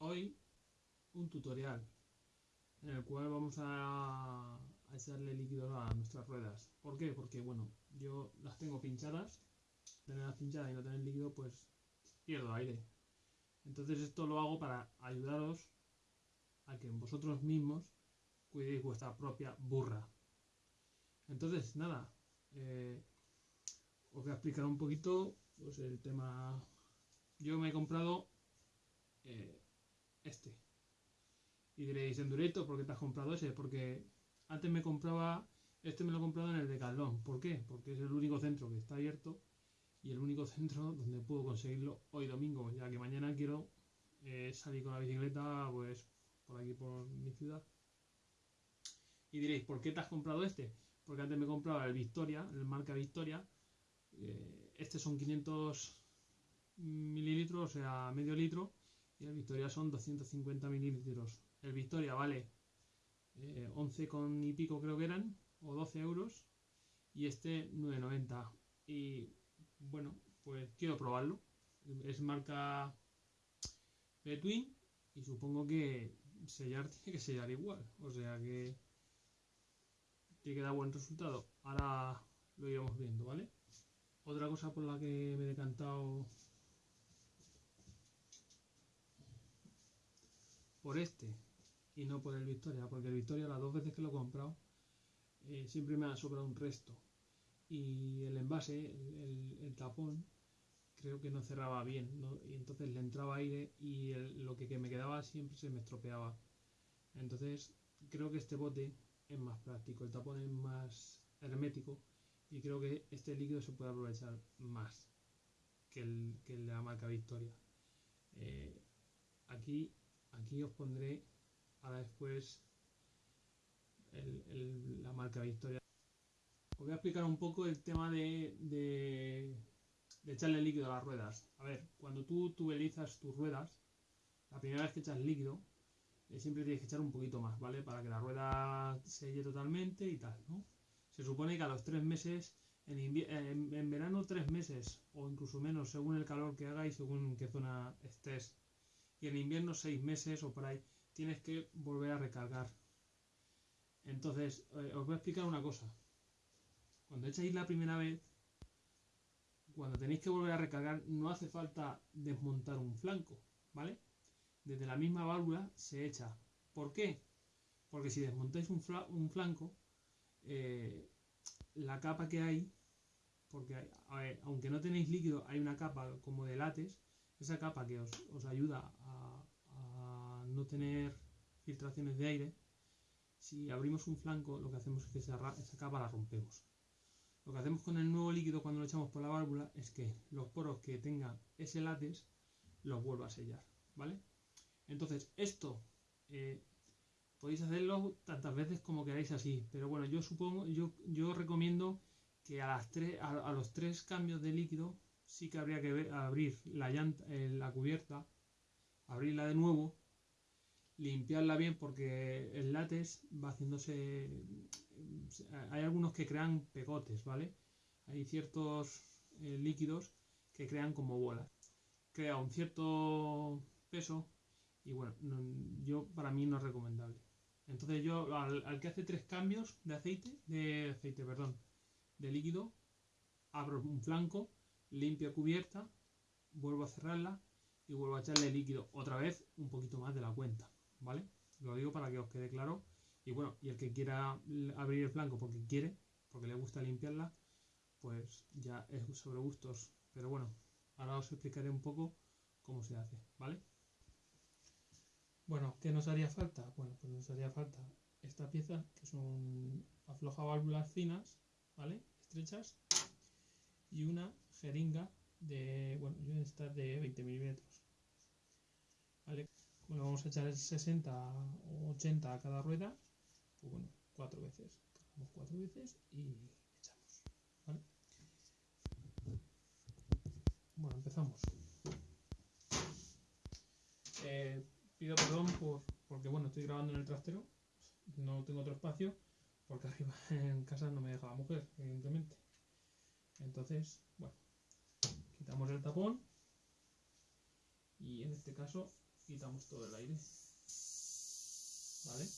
Hoy un tutorial en el cual vamos a, a echarle líquido a nuestras ruedas. ¿Por qué? Porque, bueno, yo las tengo pinchadas, tenerlas pinchadas y no tener líquido, pues pierdo aire. Entonces esto lo hago para ayudaros a que vosotros mismos cuidéis vuestra propia burra. Entonces, nada, eh, os voy a explicar un poquito pues, el tema. Yo me he comprado eh, este. Y diréis, Endurator, ¿por qué te has comprado ese? Porque antes me compraba, este me lo he comprado en el Decathlon. ¿Por qué? Porque es el único centro que está abierto y el único centro donde puedo conseguirlo hoy domingo, ya que mañana quiero eh, salir con la bicicleta, pues por aquí, por mi ciudad. Y diréis, ¿por qué te has comprado este? Porque antes me compraba el Victoria, el marca Victoria. Eh, este son 500 mililitros, o sea, medio litro. Y el Victoria son 250 mililitros. El Victoria vale eh, 11 con y pico creo que eran, o 12 euros. Y este 9,90. Y bueno, pues quiero probarlo. Es marca Between y supongo que sellar tiene que sellar igual. O sea que tiene que dar buen resultado. Ahora lo iremos viendo, ¿vale? Otra cosa por la que me he decantado por este y no por el Victoria, porque el Victoria las dos veces que lo he comprado eh, siempre me ha sobrado un resto. Y el envase, el, tapón, creo que no cerraba bien, y entonces le entraba aire y lo que, me quedaba siempre se me estropeaba. Entonces creo que este bote es más práctico, el tapón es más hermético y creo que este líquido se puede aprovechar más que el, que de la marca Victoria. Eh, aquí, aquí os pondré ahora después la marca Victoria. Os voy a explicar un poco el tema de, echarle líquido a las ruedas. A ver, cuando tú tubelizas tus ruedas, la primera vez que echas líquido, eh, siempre tienes que echar un poquito más, ¿vale? Para que la rueda selle totalmente y tal, ¿no? Se supone que a los tres meses, en, en, en, verano tres meses, o incluso menos, según el calor que haga y según qué zona estés. Y en invierno seis meses o por ahí, tienes que volver a recargar. Entonces, eh, os voy a explicar una cosa. Cuando echáis la primera vez, cuando tenéis que volver a recargar no hace falta desmontar un flanco, ¿vale? Desde la misma válvula se echa. ¿Por qué? Porque si desmontáis un, un flanco, eh, la capa que hay, porque aunque no tenéis líquido, hay una capa como de látex, esa capa que os, os ayuda a, no tener filtraciones de aire, si abrimos un flanco, lo que hacemos es que esa, esa capa la rompemos. Lo que hacemos con el nuevo líquido cuando lo echamos por la válvula es que los poros que tengan ese látex los vuelva a sellar, ¿vale? Entonces, esto eh, podéis hacerlo tantas veces como queráis así, pero bueno, yo supongo, yo, yo recomiendo que a, las tres, a los tres cambios de líquido sí que habría que abrir la, llanta, eh, la cubierta, abrirla de nuevo, limpiarla bien porque el látex va haciéndose hay algunos que crean pegotes, ¿vale? Hay ciertos eh, líquidos que crean como bolas. Crea un cierto peso y bueno, no, yo para mí no es recomendable. Entonces yo al, al, que hace tres cambios de aceite, de aceite, perdón, de líquido, abro un flanco, limpio cubierta, vuelvo a cerrarla y vuelvo a echarle líquido otra vez un poquito más de la cuenta, ¿vale? Lo digo para que os quede claro y bueno, y el que quiera abrir el flanco porque quiere, porque le gusta limpiarla, pues ya es sobre gustos. Pero bueno, ahora os explicaré un poco cómo se hace, ¿vale? Bueno, ¿qué nos haría falta? Bueno, pues nos haría falta esta pieza, que son afloja válvulas finas, ¿vale? Estrechas, y una jeringa de, bueno, yo esta de 20 milímetros, ¿vale? Bueno, vamos a echar 60 o 80 a cada rueda pues bueno, cuatro veces. Cargamos cuatro veces y echamos. ¿vale? Bueno, empezamos. Eh, pido perdón por, porque bueno, estoy grabando en el trastero, no tengo otro espacio, porque arriba en casa no me deja la mujer, evidentemente. Entonces, bueno, quitamos el tapón Y en este caso quitamos todo el aire. ¿Vale?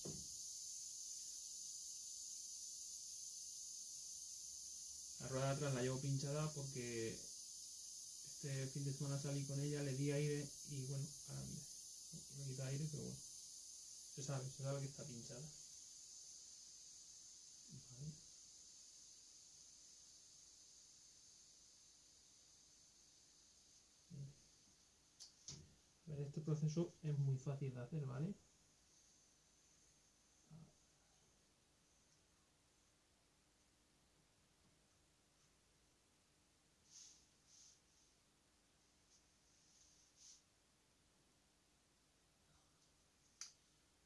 La rueda de atrás la llevo pinchada porque este fin de semana salí con ella, le di aire y bueno, ahora mira, me quita aire, pero bueno, se sabe, se sabe que está pinchada. Este proceso es muy fácil de hacer, ¿vale?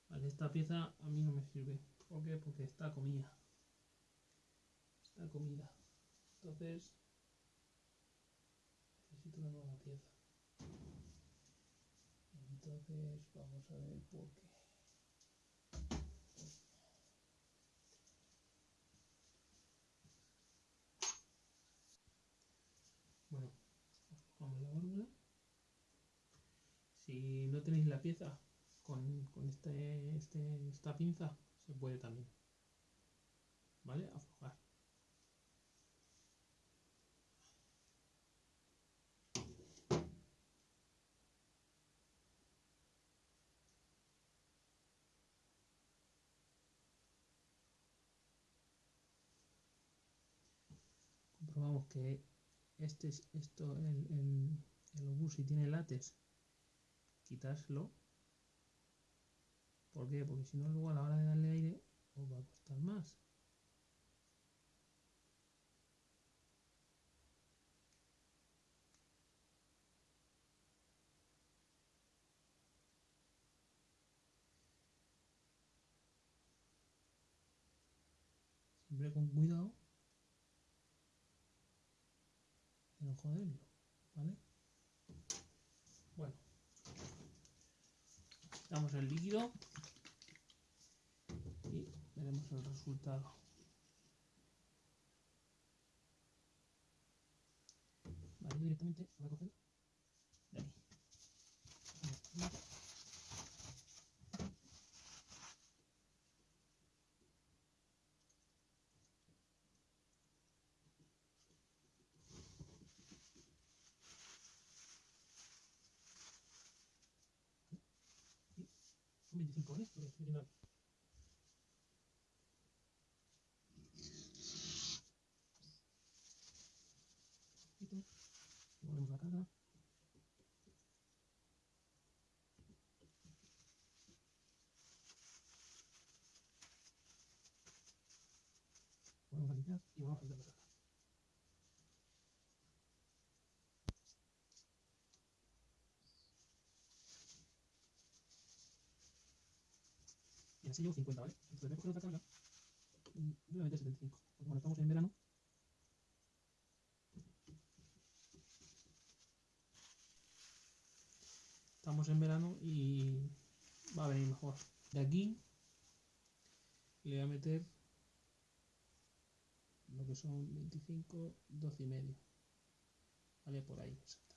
Vale, esta pieza a mí no me sirve. ¿Por qué? Porque está comida. Está comida. Entonces, necesito una nueva pieza. Entonces, vamos a ver por qué. Bueno, vamos la válvula. Si no tenéis la pieza con, con este, este, esta pinza, se puede también. ¿Vale? Aflojar. Que este es esto el, el, el obús si tiene látex quitárselo ¿por qué? porque si no luego a la hora de darle aire os va a costar más siempre con cuidado joderlo, ¿vale? Bueno, damos el líquido y veremos el resultado. Vale, directamente voy a coger de ahí. Son 25 ¿eh? Porque estoy llenando. Poquito. Volvemos la carga. Volvemos a limpiar y vamos a hacer la carga. Y así llevo 50, ¿vale? Entonces voy a coger otra carga. Voy a meter 75. Porque como estamos en verano. Estamos en verano y va a venir mejor. De aquí le voy a meter lo que son 25, 12 y medio. Vale, por ahí. exactamente.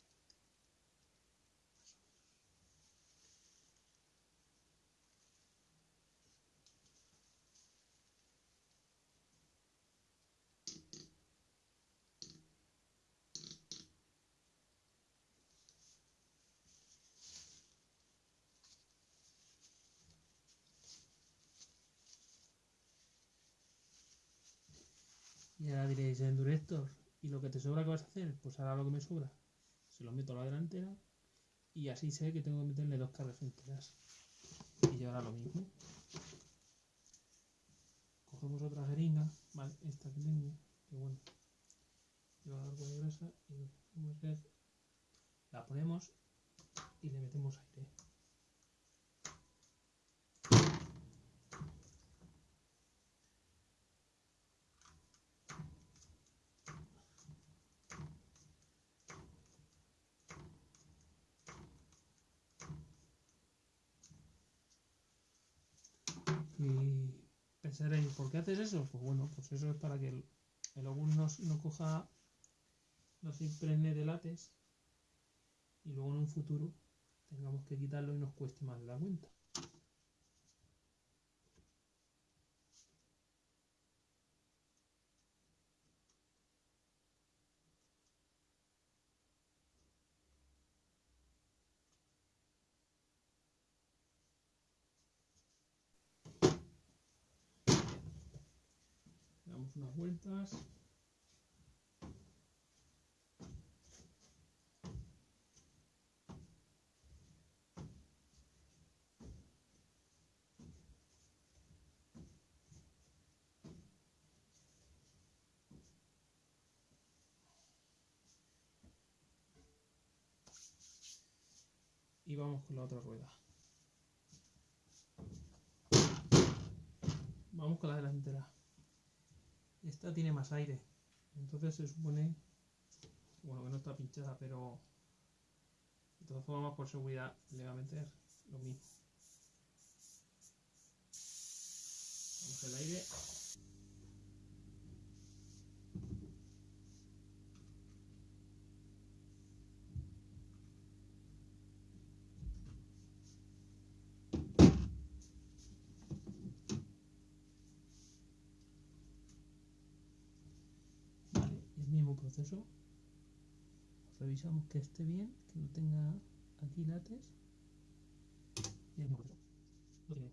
Y ahora diréis, Endurector, ¿y lo que te sobra qué vas a hacer? Pues ahora lo que me sobra, se lo meto a la delantera y así sé que tengo que meterle dos cargas enteras. Y ahora lo mismo. Cogemos otra jeringa, vale, esta que tengo, que bueno, lleva algo de grasa y lo que hacemos es, la ponemos y le metemos aire. Y pensaréis, ¿por qué haces eso? Pues bueno, pues eso es para que el, el no coja, no se impregne de látex y luego en un futuro tengamos que quitarlo y nos cueste más de la cuenta. Unas vueltas y vamos con la otra rueda. Vamos con la delantera. Esta tiene más aire, entonces se supone, bueno, que no está pinchada, pero de todas formas por seguridad le va a meter lo mismo. Vamos el aire. Proceso revisamos que esté bien que no tenga aquí lates y el proceso lo tiene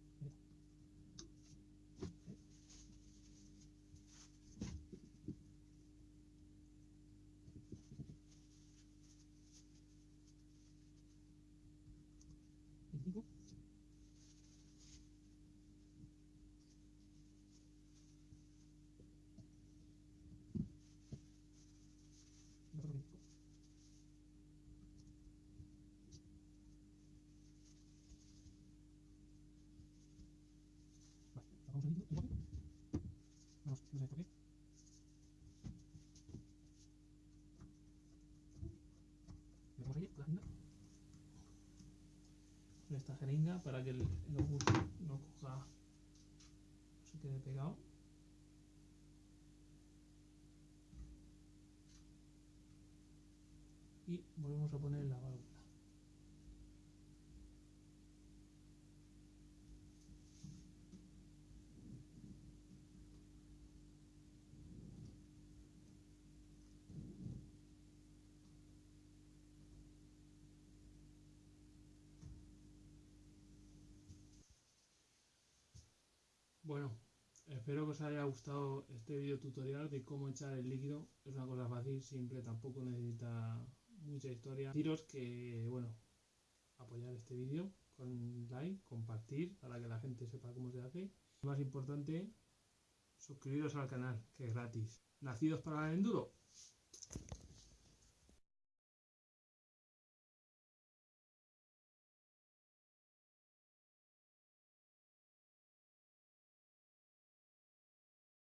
esta jeringa para que el, el no coja, no se quede pegado. Y volvemos a poner la válvula. Bueno, espero que os haya gustado este video tutorial de cómo echar el líquido. Es una cosa fácil, simple, tampoco necesita mucha historia. Deciros que, bueno, apoyar este vídeo con like, compartir para que la gente sepa cómo se hace. Y más importante, suscribiros al canal, que es gratis. Nacidos para el enduro.